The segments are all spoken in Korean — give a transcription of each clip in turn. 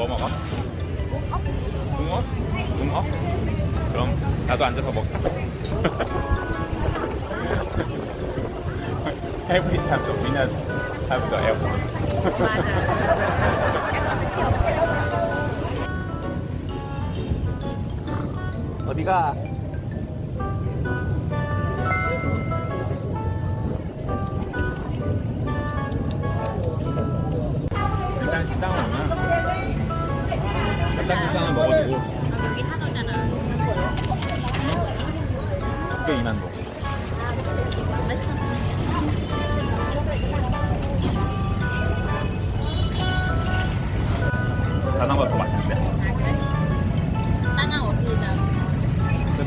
뭐 먹어? 붕어? 붕어? 그럼 나도 앉아서 먹자. Every time the winner have the airport. 어디가?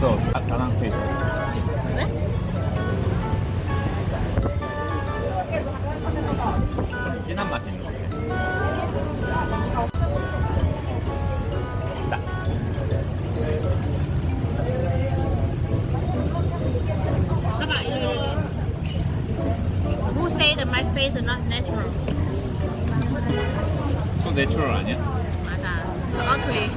그래서 다- 다낭 페이스 그래? 좀 진한 맛이 있는 것 같아 나. Các bạn Who say that my face is not natural? 또 내추럴 아니야? 맞아. 정확해.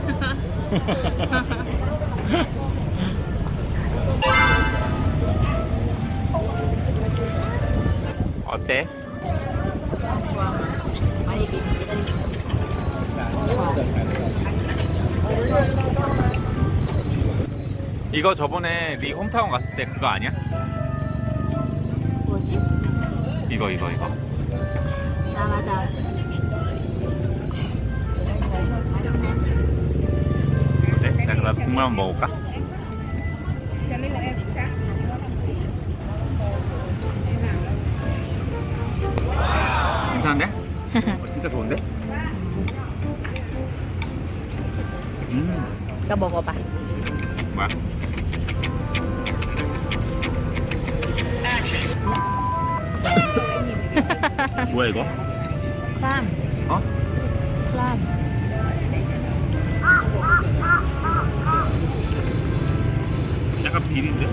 어때? 이거 저번에 네 홈타운 갔을 때 그거 아니야? 뭐지? 이거 이거 이거 아 맞아. 어때? 내가 그럼 국물 한번 먹어볼까? 음 이거 먹어봐. 뭐야? 뭐야 이거? 쌈. 어? 쌈. 약간 비린데?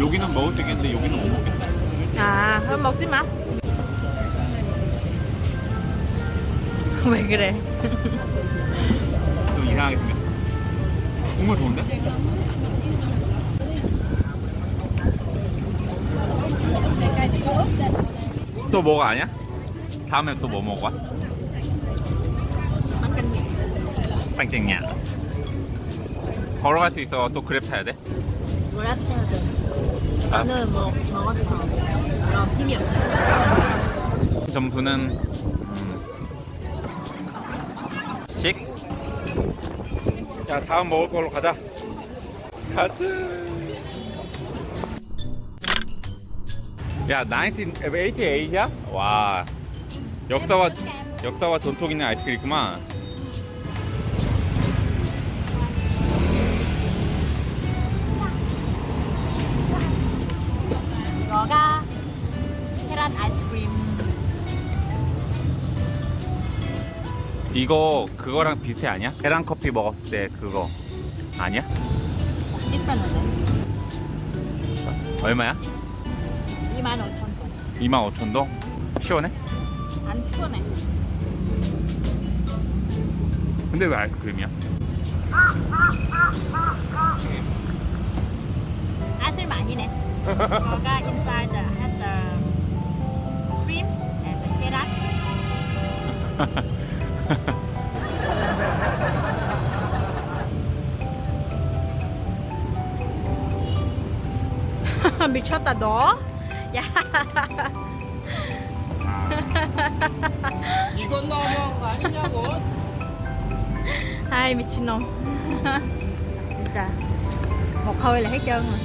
여기는 먹을 수 있겠는데 여기는 못 먹겠다 아, 그럼 먹지 마. 왜 그래? 좀 이상하게 생겼어 국물 좋은데? 또 뭐가 아니야? 다음에 또 뭐 먹어? 빵쟁이야 걸어갈 수 있어 또 그랩 타야 돼? 뭐라 해야 돼? 아, 저는 뭐. 그럼 힘이 없어. 점수는 자 다음 먹을 걸로 가자. 가자. 야 1988이야? 와. 역사와 역사와 전통 있는 아이스크림이구만 이거 그거랑 비슷해 아니야? 계란 커피 먹었을 때 그거 아니야? different인데? 얼마야? 25,000원. 25,000동? 시원해? 안 추워네. 근데 왜 아이스크림이야? 아슬 많이네. 이거가 inside the, the cream and the 계란. 미쳤다 너? 야. 이건 너무한 거 아니냐고? 아이 미친놈. 진짜 một hơi là hết trơn rồi.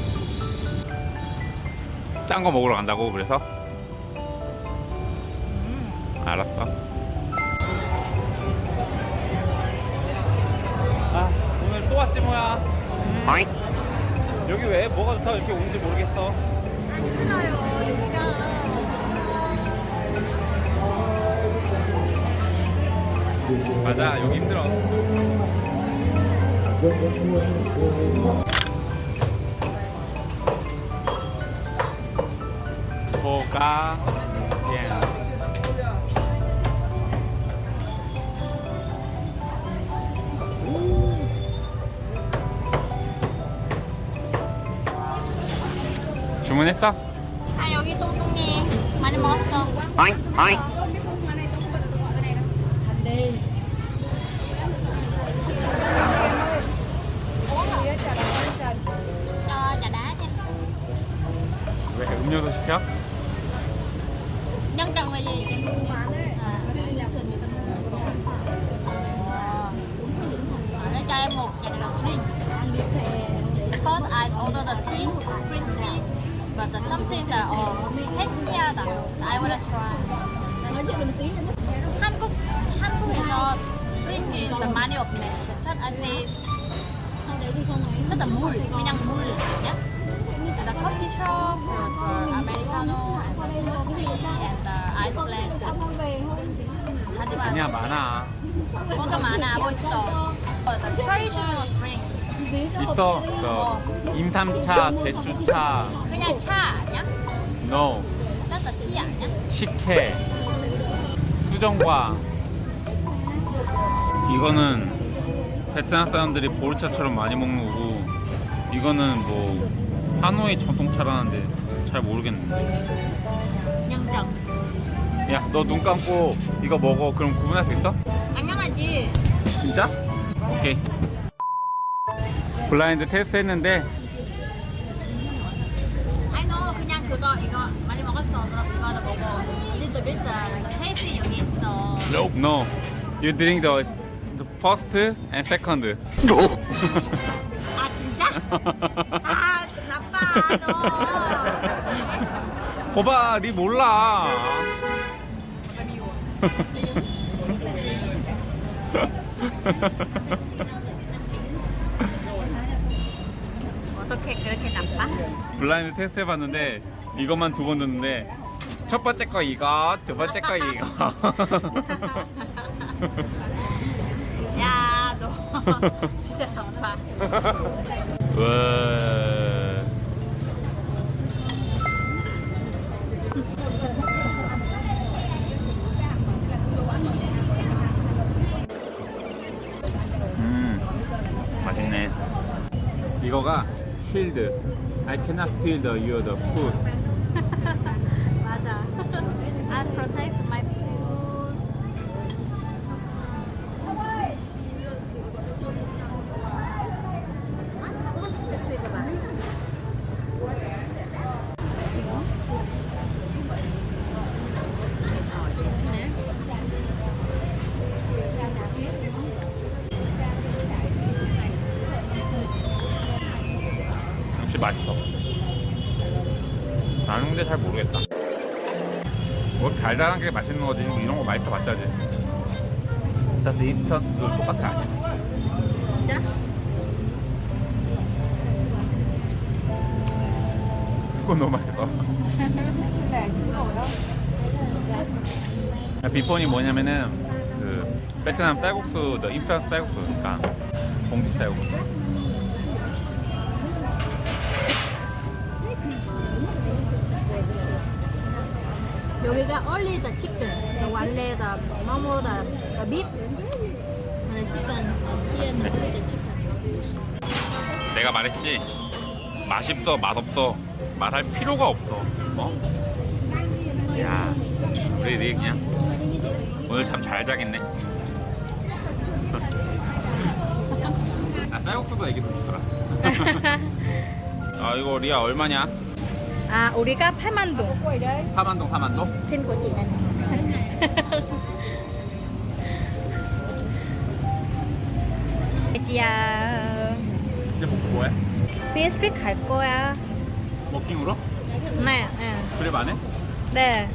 짠거 먹으러 간다고 그래서? 음. 알았어 아 오늘 또 왔지 뭐야 여기 왜? 뭐가 좋다고 이렇게 오는지 모르겠어. 괜찮아요 여기가. 맞아 여기 힘들어. 뭐 먹어볼 주문했어? 아 여기 똥똥이 많이 먹었어. Chà đá nha. 왜 음료수 시켜? But the something that oh, 핵미하다. I wanna try. 한국 한국에서 is 많이 없네. 첫 아시 첫다 물, 그냥 물, nhé. The coffee shop uh, americano and the smoothie and the ice blend. 하지만 아니야 많아 뭐가 많아 멋있어. The traditional drink. 있어 그 임삼차, 대추차 그냥 차 아니야? no a tea 아니야? 식혜 수정과 이거는 베트남 사람들이 보르차처럼 많이 먹는 거고 이거는 뭐 하노이 전통차라는데 잘 모르겠네 양장. 야너 눈 감고 이거 먹어 그럼 구분할 수 있어? 당연하지. 진짜? 오케이 블라인드 테스트 했는데 I know 그냥 그거 이거 많이 먹었어. 그럼 이거도 먹어. Little bit taste 여기 있어. no you drink the, the first and second 아 진짜? 아 나빠 너. 거봐 니 몰라 어떻게 그렇게 나빠? 블라인드 테스트 해봤는데 이것만 두번 듣는데 첫 번째 거 이거 두 번째 거 이거 야, 너 진짜 나빠. I cannot feel the your the food 맛있어. 나는 근데 잘 모르겠다. 뭐 달달한 게 맛있는 거지 이런 거 맛있어 봤자지. 자스 인스턴트도 똑같아. 진짜? 그건 너무 맛있어. 비폰이 뭐냐면은 그 베트남 쌀국수 더 인스턴트 쌀국수니까. 공기 쌀국수 여기가 only the chicken, the 원래 the momo, the, the beef, and the chicken. Here, only the chicken. 내가 말했지 맛있어 맛없어 말할 필요가 없어 어? 야 우리 네 그냥 오늘 잠 잘 자겠네 아 쌀국수보다 이게 더 좋더라 아 이거 리아 얼마냐? À, 우리가 8만 동. 4만동 4만동? Xin của chị này. 지야. 이제 먹고 뭐해? BSP 갈 거야. 워킹으로? 네, 네. 그래 안 해? 네.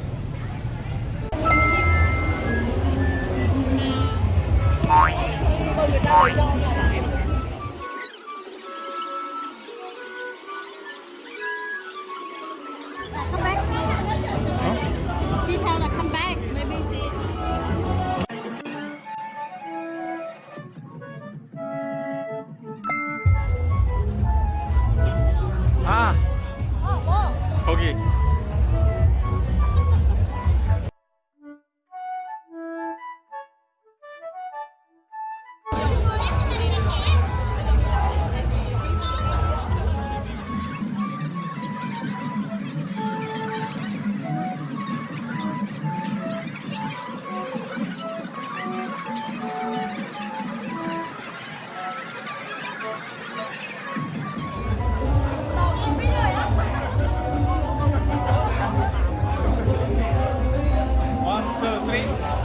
오케이